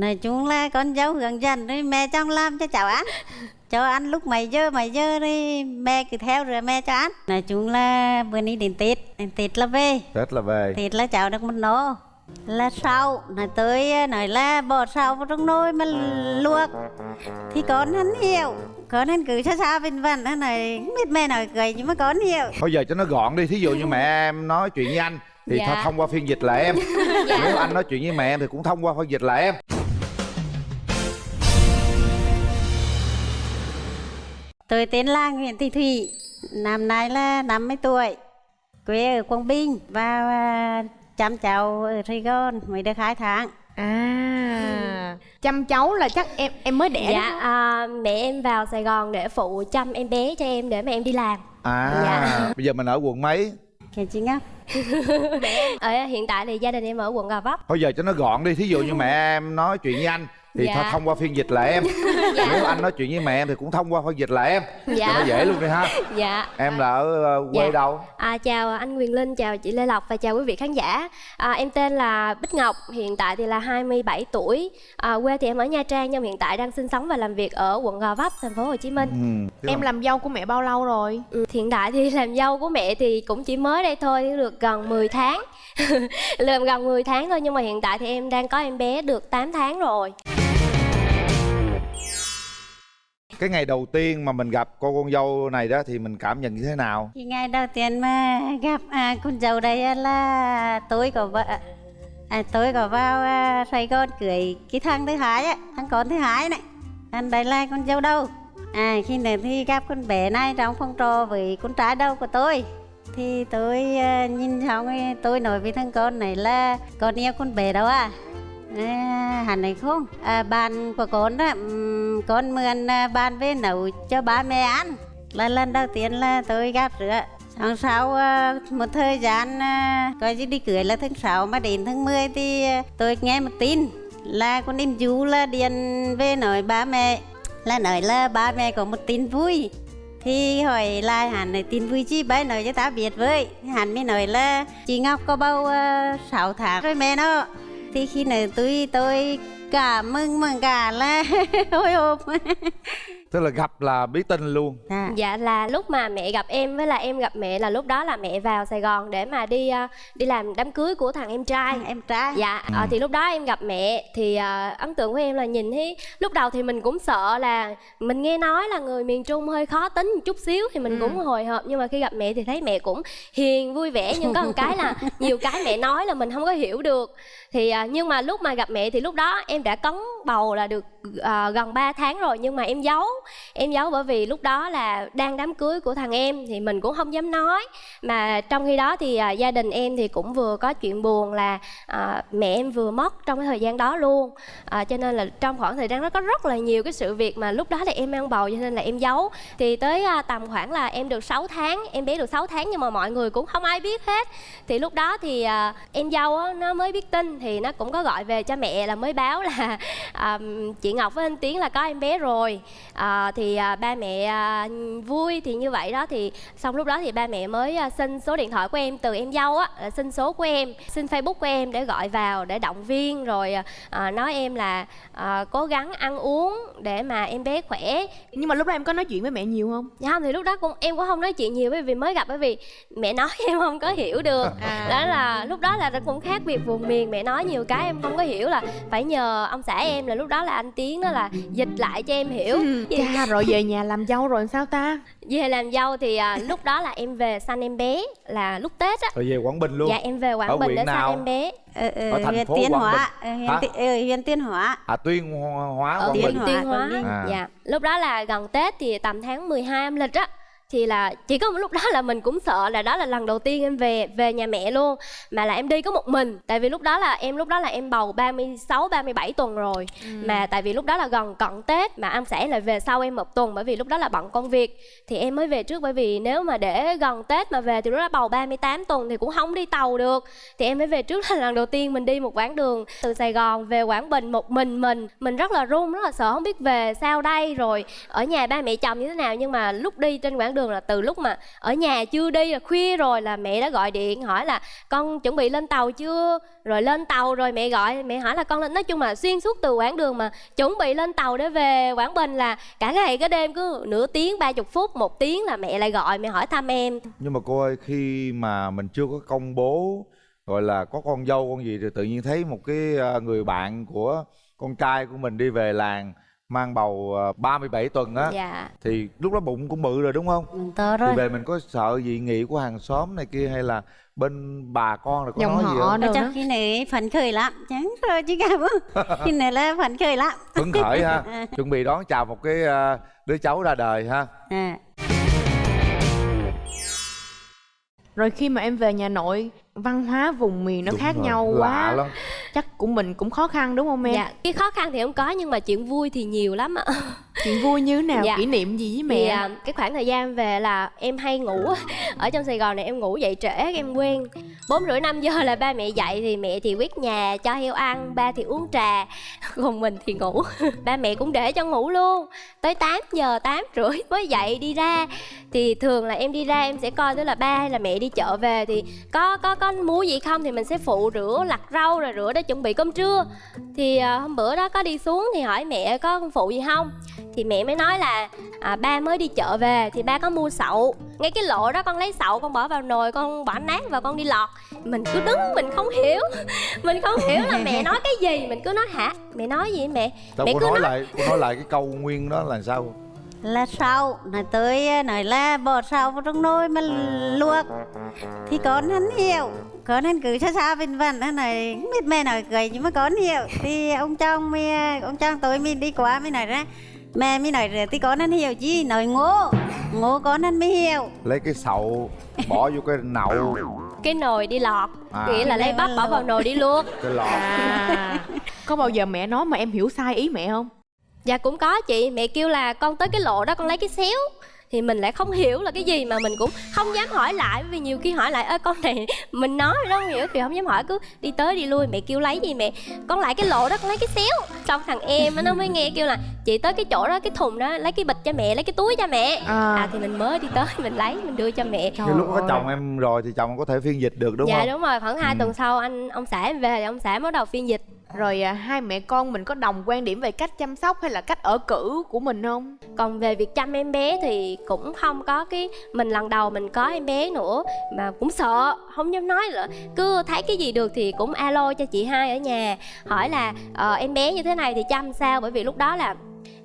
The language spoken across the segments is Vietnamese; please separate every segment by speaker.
Speaker 1: nói chung là con dâu hướng dẫn rồi mẹ chồng làm cho cháu ăn. Cho ăn lúc mấy giờ mấy giờ đi mẹ cứ theo rồi mẹ cho ăn. Nói chung là bữa nay đến tết đến tết là về.
Speaker 2: Tết là về.
Speaker 1: Tết là cháu được một nô. Là sau nói tới nói là bỏ sau vào trong nồi mà luộc. Thì con hắn hiểu con hắn cứ xa xa vinh vân nó này không biết mẹ nói cười nhưng mà con hiểu.
Speaker 2: Thôi giờ cho nó gọn đi thí dụ như mẹ em nói chuyện với anh thì
Speaker 3: Dạ.
Speaker 2: thôi thông qua phiên dịch là em. Nếu anh nói chuyện với mẹ em thì cũng thông qua phiên dịch là em
Speaker 1: Tôi tên là Nguyễn Thị Thủy, năm nay là 50 tuổi, quê ở Quảng Bình và à, chăm cháu ở Sài Gòn mới được 2 tháng.
Speaker 4: à chăm cháu là chắc em em mới đẻ
Speaker 3: dạ
Speaker 4: đó.
Speaker 3: à, mẹ em vào sài gòn để phụ chăm em bé cho em để mà em đi làm
Speaker 2: à
Speaker 3: Dạ.
Speaker 2: bây giờ mình ở quận mấy
Speaker 1: Cái chị Ngọc,
Speaker 3: ở hiện tại thì gia đình em ở quận gò vấp
Speaker 2: thôi giờ cho nó gọn đi thí dụ như mẹ em nói chuyện với anh thì
Speaker 3: Dạ.
Speaker 2: thông qua phiên dịch là em nếu anh nói chuyện với mẹ em thì cũng thông qua phiên dịch là em
Speaker 3: Dạ.
Speaker 2: cho nó dễ luôn đi ha
Speaker 3: dạ
Speaker 2: em là ở ờ, quê
Speaker 3: Dạ.
Speaker 2: đâu
Speaker 3: À, chào anh Quyền Linh, chào chị Lê Lộc và chào quý vị khán giả. À, em tên là Bích Ngọc, hiện tại thì là 27 tuổi. À, quê thì em ở Nha Trang nhưng hiện tại đang sinh sống và làm việc ở quận Gò Vấp, thành phố Hồ Chí Minh.
Speaker 2: ừ.
Speaker 4: em làm dâu của mẹ bao lâu rồi
Speaker 3: Ừ, hiện tại thì làm dâu của mẹ thì cũng chỉ mới đây thôi, được gần 10 tháng. làm gần 10 tháng thôi nhưng mà hiện tại thì em đang có em bé được 8 tháng rồi
Speaker 2: cái ngày đầu tiên mà mình gặp cô con dâu này đó thì mình cảm nhận như thế nào
Speaker 1: thì ngày đầu tiên mà gặp à, con dâu đây là tôi của vợ à, tôi có vào à, Sài Gòn cưới cái thằng thứ hai á, thằng con thứ hai này. anh đây là con dâu đâu. À khi này thì gặp con bé này trong phòng trò với con trai đâu của tôi. Thì tôi à, nhìn xong tôi nói với thằng con này là con yêu con bé đâu à? À, này không? À, bàn của con đó con mượn à, bàn về nấu cho ba mẹ ăn. Là lần đầu tiên là tôi gặp rửa tháng sau à, một thời gian à, coi như đi cưới là tháng 6 mà đến tháng 10 thì tôi nghe một tin là con em chú là điện về nói ba mẹ là nói là ba mẹ có một tin vui. Thì hỏi lại hắn nói tin vui chi? Bấy nói cho ta biết với. Hắn mới nói là chị Ngọc có bầu uh, 6 tháng rồi mẹ nó thì khi nào tôi tôi cảm ơn mà cả là hồi hộp
Speaker 2: tức là gặp là biết tin luôn.
Speaker 1: À.
Speaker 3: Dạ là lúc mà mẹ gặp em với là em gặp mẹ là lúc đó là mẹ vào Sài Gòn để mà đi à, đi làm đám cưới của thằng em trai.
Speaker 1: em trai.
Speaker 3: Dạ, ờ, thì lúc đó em gặp mẹ thì ờ, ấn tượng của em là nhìn thấy lúc đầu thì mình cũng sợ là mình nghe nói là người miền Trung hơi khó tính một chút xíu thì mình cũng hồi hộp nhưng mà khi gặp mẹ thì thấy mẹ cũng hiền vui vẻ. Nhưng có một cái là nhiều cái mẹ nói là mình không có hiểu được. Thì ờ, nhưng mà lúc mà gặp mẹ thì lúc đó em đã cấn bầu là được uh, gần 3 tháng rồi nhưng mà em giấu. Em giấu bởi vì lúc đó là đang đám cưới của thằng em thì mình cũng không dám nói. Mà trong khi đó thì uh, gia đình em thì cũng vừa có chuyện buồn là uh, mẹ em vừa mất trong cái thời gian đó luôn. Uh, cho nên là trong khoảng thời gian đó có rất là nhiều cái sự việc mà lúc đó là em mang bầu cho nên là em giấu. Thì tới uh, tầm khoảng là em được 6 tháng em bé được 6 tháng nhưng mà mọi người cũng không ai biết hết. Thì lúc đó thì uh, em dâu á, nó mới biết tin thì nó cũng có gọi về cho mẹ là mới báo là à, chị Ngọc với anh Tiến là có em bé rồi. À, thì à, ba mẹ à, vui thì như vậy đó. Thì xong lúc đó thì ba mẹ mới à, xin số điện thoại của em từ em dâu á là xin số của em xin facebook của em để gọi vào để động viên rồi à, à, nói em là à, cố gắng ăn uống để mà em bé khỏe.
Speaker 4: Nhưng mà lúc đó em có nói chuyện với mẹ nhiều không?
Speaker 3: Dạ không thì lúc đó cũng em cũng không nói chuyện nhiều bởi vì mới gặp bởi vì mẹ nói em không có hiểu được.
Speaker 4: À.
Speaker 3: đó là lúc đó là cũng khác biệt vùng miền mẹ nói nhiều cái em không có hiểu là phải nhờ ông xã em là lúc đó là anh Tiến đó là dịch lại cho em hiểu
Speaker 4: cha rồi về nhà làm dâu rồi sao ta
Speaker 3: về làm dâu thì à, lúc đó là em về sanh em bé là lúc tết á
Speaker 2: rồi về quảng bình luôn
Speaker 3: dạ em về
Speaker 2: Ở
Speaker 3: quảng bình để
Speaker 2: nào?
Speaker 3: sanh em bé
Speaker 1: ở, ở,
Speaker 2: Ở thành
Speaker 1: huyện
Speaker 2: phố
Speaker 1: Tiên
Speaker 2: Quảng
Speaker 1: Hóa
Speaker 2: Bình.
Speaker 1: ở huyện,
Speaker 2: Hả?
Speaker 1: Huyện Tiên Hóa
Speaker 2: à tuyên hóa
Speaker 3: ở
Speaker 2: quảng
Speaker 1: Tiên
Speaker 2: bình
Speaker 1: Hóa,
Speaker 3: Tuyên Hóa
Speaker 1: Ninh.
Speaker 2: À.
Speaker 3: dạ lúc đó là gần Tết thì tầm tháng 12 âm lịch á thì là chỉ có một lúc đó là mình cũng sợ là đó là lần đầu tiên em về về nhà mẹ luôn mà là em đi có một mình. Tại vì lúc đó là em lúc đó là em bầu 36 37 tuần rồi. Mà tại vì lúc đó là gần cận Tết mà ông xã lại về sau em một tuần bởi vì lúc đó là bận công việc. Thì em mới về trước bởi vì nếu mà để gần Tết mà về thì lúc đó bầu 38 tuần thì cũng không đi tàu được. Thì em mới về trước là lần đầu tiên mình đi một quãng đường từ Sài Gòn về Quảng Bình một mình mình. Mình rất là run rất là sợ không biết về sao đây rồi ở nhà ba mẹ chồng như thế nào. Nhưng mà lúc đi trên quãng đường đường là từ lúc mà ở nhà chưa đi là khuya rồi là mẹ đã gọi điện, hỏi là con chuẩn bị lên tàu chưa? Rồi lên tàu rồi mẹ gọi, mẹ hỏi là con lên nói chung là xuyên suốt từ quãng đường mà chuẩn bị lên tàu để về quảng bình là cả ngày cả đêm cứ nửa tiếng, ba chục phút, một tiếng là mẹ lại gọi, mẹ hỏi thăm em.
Speaker 2: Nhưng mà cô ơi, khi mà mình chưa có công bố, gọi là, có con dâu, con gì thì tự nhiên thấy một cái à, người bạn của con trai của mình đi về làng mang bầu à, 37 tuần á
Speaker 3: dạ.
Speaker 2: thì lúc đó bụng cũng bự rồi đúng không?
Speaker 1: Ừ, to
Speaker 2: thì
Speaker 1: rồi
Speaker 2: về mình có sợ dị nghị của hàng xóm này kia hay là bên bà con rồi có
Speaker 4: Dòng
Speaker 2: nói gì
Speaker 4: họ
Speaker 2: không?
Speaker 4: đâu
Speaker 1: chắc
Speaker 4: đó.
Speaker 1: khi này phấn khởi lắm chẳng rồi chứ cả bố khi này là phấn khởi lắm.
Speaker 2: Phấn khởi ha. Chuẩn bị đón chào một cái à, đứa cháu ra đời ha.
Speaker 1: À.
Speaker 4: rồi khi mà em về nhà nội văn hóa vùng miền nó
Speaker 2: Đúng
Speaker 4: khác
Speaker 2: rồi,
Speaker 4: nhau
Speaker 2: lạ
Speaker 4: quá.
Speaker 2: lắm.
Speaker 4: Chắc của mình cũng khó khăn đúng không em?
Speaker 3: Dạ cái khó khăn thì không có nhưng mà chuyện vui thì nhiều lắm ạ
Speaker 4: chuyện vui như thế nào
Speaker 3: Dạ.
Speaker 4: kỷ niệm gì với
Speaker 3: Thì
Speaker 4: mẹ?
Speaker 3: à, cái khoảng thời gian về là em hay ngủ ở trong Sài Gòn này em ngủ dậy trễ em quen bốn rưỡi năm giờ là ba mẹ dậy thì mẹ thì quét nhà cho heo ăn ba thì uống trà còn mình thì ngủ. Ba mẹ cũng để cho ngủ luôn. Tới 8 giờ tám rưỡi mới dậy đi ra. Thì thường là em đi ra em sẽ coi tức là ba hay là mẹ đi chợ về. Thì có có có múa gì không thì mình sẽ phụ rửa lặt rau rồi rửa để chuẩn bị cơm trưa. Thì à, hôm bữa đó có đi xuống thì hỏi mẹ có phụ gì không thì mẹ mới nói là à, ba mới đi chợ về thì ba có mua sậu. Ngay cái lộ đó con lấy sậu con bỏ vào nồi con bỏ nát và con đi lọt. Mình cứ đứng mình không hiểu. Mình không hiểu là mẹ nói cái gì mình cứ nói hả? Mẹ nói gì mẹ?
Speaker 2: Sao
Speaker 3: mẹ cứ
Speaker 2: nói
Speaker 3: nói.
Speaker 2: lại cô nói lại cái câu nguyên đó là sao?
Speaker 1: Là sau nói tới nói là bỏ sau vào trong nồi mà luộc. Thì con hắn hiểu con hắn cứ xa xa bên vần hắn nói không biết mẹ nói cười nhưng mà con hiểu. Thì ông chồng mới ông chồng tôi mới đi qua mới nói ra mẹ mới nói rồi thì con hắn hiểu chứ nói ngô ngô con hắn mới hiểu.
Speaker 2: Lấy cái sậu bỏ vô cái nậu.
Speaker 3: Cái nồi đi lọt.
Speaker 2: À.
Speaker 3: nghĩa là lấy bắp bỏ vào nồi đi luộc.
Speaker 2: Cái lọt.
Speaker 4: À. Có bao giờ mẹ nói mà em hiểu sai ý mẹ không?
Speaker 3: Dạ cũng có chị, mẹ kêu là con tới cái lộ đó con lấy cái xéo thì mình lại không hiểu là cái gì mà mình cũng không dám hỏi lại vì nhiều khi hỏi lại ơ con này mình nói rồi đó. Không hiểu thì không dám hỏi cứ đi tới đi lui mẹ kêu lấy gì mẹ. Con lại cái lộ đó con lấy cái xéo. Xong thằng em á, nó mới nghe kêu là chị tới cái chỗ đó cái thùng đó lấy cái bịch cho mẹ lấy cái túi cho mẹ.
Speaker 4: À.
Speaker 3: à thì mình mới đi tới mình lấy mình đưa cho mẹ.
Speaker 4: Trời
Speaker 2: Như lúc có
Speaker 4: ơi.
Speaker 2: chồng em rồi thì chồng có thể phiên dịch được đúng
Speaker 3: dạ
Speaker 2: không?
Speaker 3: đúng rồi khoảng hai
Speaker 2: Ừ.
Speaker 3: tuần sau anh ông xã em về thì ông xã bắt đầu phiên dịch
Speaker 4: rồi à, hai mẹ con mình có đồng quan điểm về cách chăm sóc hay là cách ở cữ của mình không?
Speaker 3: Còn về việc chăm em bé thì cũng không có cái mình lần đầu mình có em bé nữa mà cũng sợ không dám nói nữa cứ thấy cái gì được thì cũng alo cho chị hai ở nhà hỏi là ờ, em bé như thế này thì chăm sao? Bởi vì lúc đó là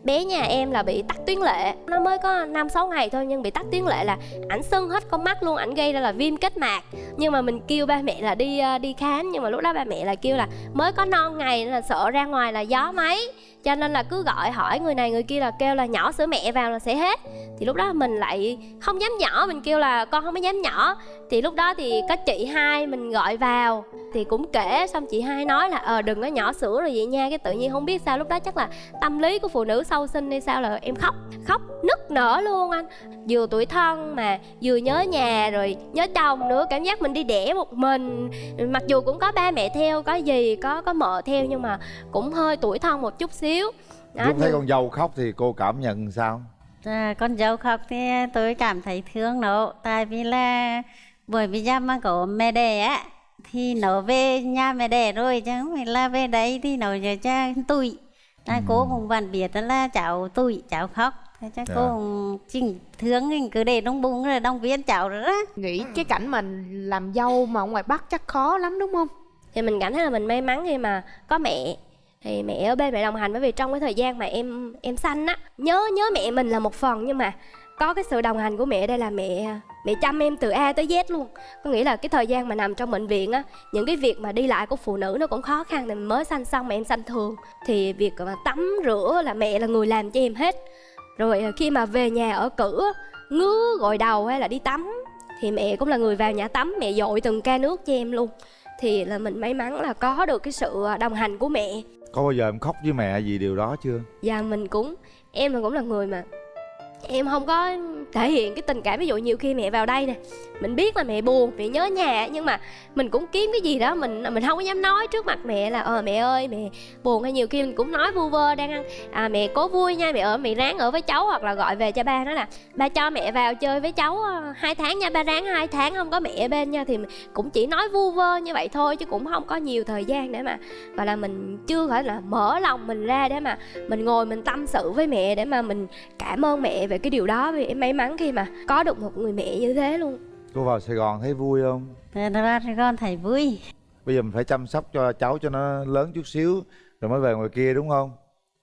Speaker 3: bé nhà em là bị tắc tuyến lệ. Nó mới có năm, sáu ngày thôi, nhưng bị tắc tuyến lệ là ảnh sưng hết con mắt luôn, ảnh gây ra là viêm kết mạc. Nhưng mà mình kêu ba mẹ là đi ờ, đi khám, nhưng mà lúc đó ba mẹ là kêu là mới có non ngày nên là sợ ra ngoài là gió máy cho nên là cứ gọi hỏi người này người kia là kêu là nhỏ sữa mẹ vào là sẽ hết. Thì lúc đó mình lại không dám nhỏ, mình kêu là con không có dám nhỏ. Thì lúc đó thì có chị hai mình gọi vào, thì cũng kể, xong chị hai nói là ờ đừng có nhỏ sữa rồi vậy nha. Cái tự nhiên không biết sao lúc đó chắc là tâm lý của phụ nữ sau sinh hay sao là em khóc khóc nức nở luôn anh. Vừa tuổi thân mà, vừa nhớ nhà rồi nhớ chồng nữa, cảm giác mình đi đẻ một mình. Mặc dù cũng có ba mẹ theo, có gì có có mợ theo nhưng mà cũng hơi tuổi thân một chút xíu. Đó,
Speaker 2: lúc thấy con dâu khóc thì cô cảm nhận sao?
Speaker 1: À, con dâu khóc thì tôi cảm thấy thương nó. Tại vì là bởi vì ra mà có mẹ đẻ á thì nó về nhà mẹ đẻ rồi chứ không phải là về đấy thì nó giờ cha tuổi à, cô cũng vẫn biết đó là cháu tuổi cháu khóc. Thế chắc cô
Speaker 2: Dạ.
Speaker 1: cũng chỉnh thương thì cứ để trong bụng rồi động viên cháu rồi đó.
Speaker 4: Nghĩ cái cảnh mà làm dâu mà ở ngoài bắc chắc khó lắm đúng không?
Speaker 3: Thì mình cảm thấy là mình may mắn khi mà có mẹ thì mẹ ở bên mẹ đồng hành bởi vì trong cái thời gian mà em em sanh á, nhớ nhớ mẹ mình là một phần nhưng mà có cái sự đồng hành của mẹ đây là mẹ mẹ chăm em từ A tới Z luôn. Có nghĩa là cái thời gian mà nằm trong bệnh viện á, những cái việc mà đi lại của phụ nữ nó cũng khó khăn thì mới sanh xong mà em sanh thường. Thì việc mà tắm rửa là mẹ là người làm cho em hết. Rồi ờ, khi mà về nhà ở cữ ngứa gội đầu hay là đi tắm, thì mẹ cũng là người vào nhà tắm, mẹ dội từng ca nước cho em luôn. Thì là mình may mắn là có được cái sự ờ, đồng hành của mẹ
Speaker 2: có bao giờ em khóc với mẹ vì điều đó chưa?
Speaker 3: Dạ mình cũng. Em là cũng là người mà em không có thể hiện cái tình cảm, ví dụ nhiều khi mẹ vào đây nè, mình biết là mẹ buồn, mẹ nhớ nhà, nhưng mà mình cũng kiếm cái gì đó mình mình không có dám nói trước mặt mẹ là ờ mẹ ơi, mẹ buồn. Hay nhiều khi mình cũng nói vu vơ đang ăn à mẹ cố vui nha, mẹ ở, mẹ ráng ở với cháu. Hoặc là gọi về cho ba nói là, ba cho mẹ vào chơi với cháu ờ, hai tháng nha, ba ráng hai tháng, không có mẹ bên nha. Thì cũng chỉ nói vu vơ như vậy thôi, chứ cũng không có nhiều thời gian để mà, gọi là, mình chưa phải là mở lòng mình ra để mà mình ngồi mình tâm sự với mẹ, để mà mình cảm ơn mẹ về cái điều đó. Vì em may mắn khi mà có được một người mẹ như thế luôn.
Speaker 2: Cô vào sài gòn thấy vui không?
Speaker 1: Thật ra thì con thấy vui.
Speaker 2: Bây giờ mình phải chăm sóc cho cháu cho nó lớn chút xíu rồi mới về ngoài kia đúng không?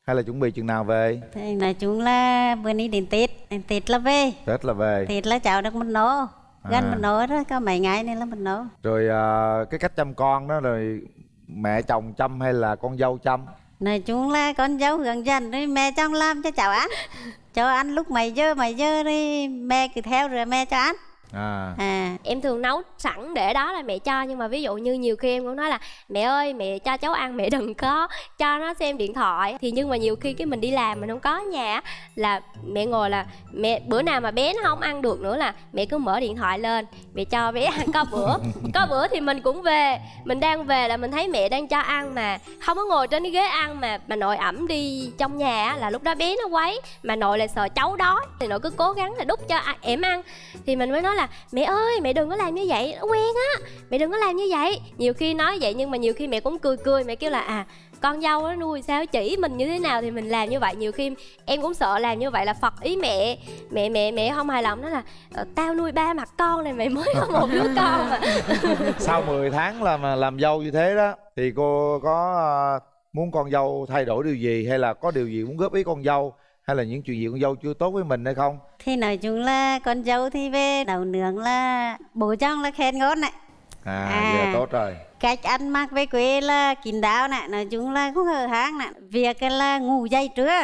Speaker 2: Hay là chuẩn bị chừng nào về?
Speaker 1: Thì nói chung là bữa nay đến tết đến tết là về.
Speaker 2: Tết là về.
Speaker 1: Tết là cháu được một nổ gần
Speaker 2: À.
Speaker 1: một nổ đó có mấy ngày nên là một nổ
Speaker 2: rồi à, cái cách chăm con đó rồi mẹ chồng chăm hay là con dâu chăm
Speaker 1: nói chung là con dâu hướng dẫn rồi mẹ chồng làm cho cháu ăn. Cho ăn lúc mấy giờ mấy giờ đi mẹ cứ theo rồi mẹ cho ăn
Speaker 2: à.
Speaker 1: À
Speaker 3: em thường nấu sẵn để đó là mẹ cho, nhưng mà ví dụ như nhiều khi em cũng nói là, mẹ ơi, mẹ cho cháu ăn, mẹ đừng có cho nó xem điện thoại. Thì nhưng mà nhiều khi cái mình đi làm mình không có nhà là mẹ ngồi là mẹ, bữa nào mà bé nó không ăn được nữa là mẹ cứ mở điện thoại lên, mẹ cho bé ăn. Có bữa có bữa thì mình cũng về, mình đang về là mình thấy mẹ đang cho ăn mà không có ngồi trên cái ghế ăn mà mà nội ẩm đi trong nhà là lúc đó bé nó quấy, mà nội lại sợ cháu đói, thì nội cứ cố gắng là đút cho em ăn. Thì mình mới nói là mẹ ơi, mẹ đừng có làm như vậy, nó quen á, mẹ đừng có làm như vậy. Nhiều khi nói vậy nhưng mà nhiều khi mẹ cũng cười cười, mẹ kêu là à con dâu nó nuôi sao chỉ mình như thế nào thì mình làm như vậy. Nhiều khi em cũng sợ làm như vậy là phật ý mẹ mẹ mẹ mẹ không hài lòng đó là ờ, tao nuôi ba mặt con này mày mới có một đứa con. Mà
Speaker 2: sau 10 tháng làm làm dâu như thế đó, thì cô có à, muốn con dâu thay đổi điều gì hay là có điều gì muốn góp ý con dâu? Hay là những chuyện gì con dâu chưa tốt với mình hay không?
Speaker 1: Thì nói chung là con dâu thì về nấu nướng là bố chồng là khen ngon này.
Speaker 2: À,
Speaker 1: À.
Speaker 2: giờ tốt rồi.
Speaker 1: cách ăn mặc về quê là kín đáo này nói chung là không hở hang này. Việc là ngủ dậy trưa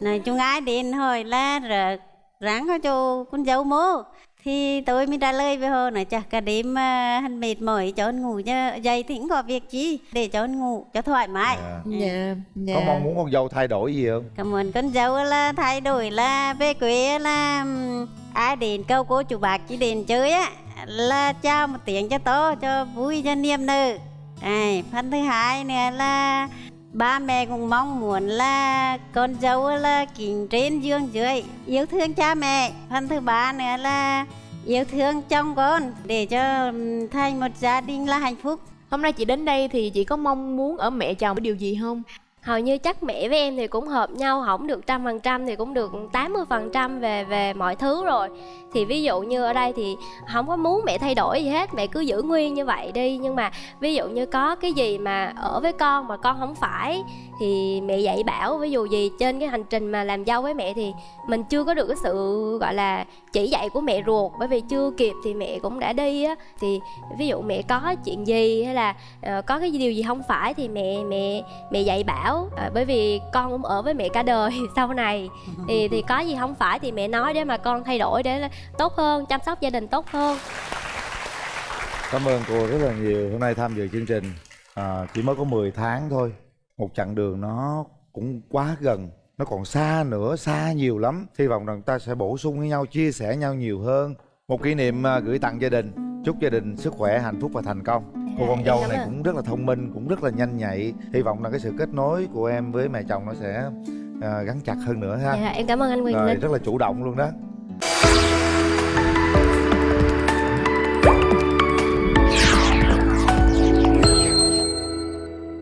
Speaker 1: nói chung ai đến hỏi là rửa ráng có cho con dâu mô thì tôi mới trả lời với họ nói chắc cả đêm mà hắn mệt mỏi cho hắn ngủ cho dậy thì cũng có việc chi để cho hắn ngủ cho thoải mái.
Speaker 2: À.
Speaker 4: dạ dạ.
Speaker 2: Có mong muốn con dâu thay đổi gì không?
Speaker 1: Cảm ơn con dâu là thay đổi là về quê là ai đến câu cô chủ bạc chỉ đến chơi á là chào một tiếng cho to cho vui cho niềm nở. À, phần thứ hai nữa là ba mẹ cũng mong muốn là con dâu là kính trên dương dưới, yêu thương cha mẹ. Phần thứ ba nữa là yêu thương chồng con để cho thành một gia đình là hạnh phúc.
Speaker 4: Hôm nay chị đến đây thì chị có mong muốn ở mẹ chồng cái điều gì không?
Speaker 3: Hầu như chắc mẹ với em thì cũng hợp nhau không được trăm phần trăm thì cũng được 80 phần trăm về về mọi thứ rồi. Thì ví dụ như ở đây thì không có muốn mẹ thay đổi gì hết mẹ cứ giữ nguyên như vậy đi. Nhưng mà ví dụ như có cái gì mà ở với con mà con không phải thì mẹ dạy bảo ví dụ gì trên cái hành trình mà làm dâu với mẹ thì mình chưa có được cái sự gọi là chỉ dạy của mẹ ruột. Bởi vì chưa kịp thì mẹ cũng đã đi á. Thì ví dụ mẹ có chuyện gì hay là uh, có cái điều gì không phải thì mẹ mẹ mẹ dạy bảo Ờ, bởi vì con cũng ở với mẹ cả đời sau này. Thì thì có gì không phải thì mẹ nói để mà con thay đổi để tốt hơn chăm sóc gia đình tốt hơn.
Speaker 2: Cảm ơn cô rất là nhiều. Hôm nay tham dự chương trình à, chỉ mới có 10 tháng thôi. Một chặng đường nó cũng quá gần nó còn xa nữa xa nhiều lắm. Hy vọng rằng ta sẽ bổ sung với nhau chia sẻ nhau nhiều hơn. Một kỷ niệm à, gửi tặng gia đình. Chúc gia đình sức khỏe hạnh phúc và thành công cô con dâu này cũng rất là thông minh cũng rất là nhanh nhạy. Hy vọng là cái sự kết nối của em với mẹ chồng nó sẽ à, gắn chặt hơn nữa ha.
Speaker 3: Dạ, em cảm ơn anh Quyền Linh.
Speaker 2: rất là chủ động luôn đó